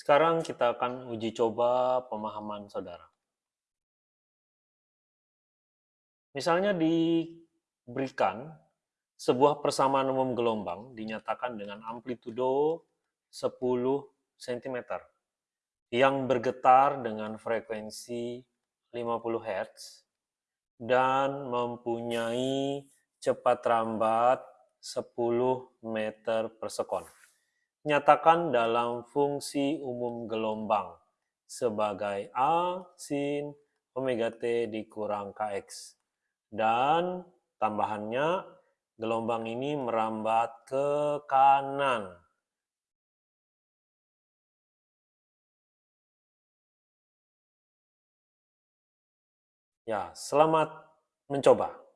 Sekarang kita akan uji coba pemahaman saudara. Misalnya diberikan sebuah persamaan umum gelombang dinyatakan dengan amplitudo 10 cm yang bergetar dengan frekuensi 50 Hz dan mempunyai cepat rambat 10 meter per sekon. Nyatakan dalam fungsi umum gelombang sebagai A sin omega T dikurang Kx. Dan tambahannya, gelombang ini merambat ke kanan. Ya, selamat mencoba.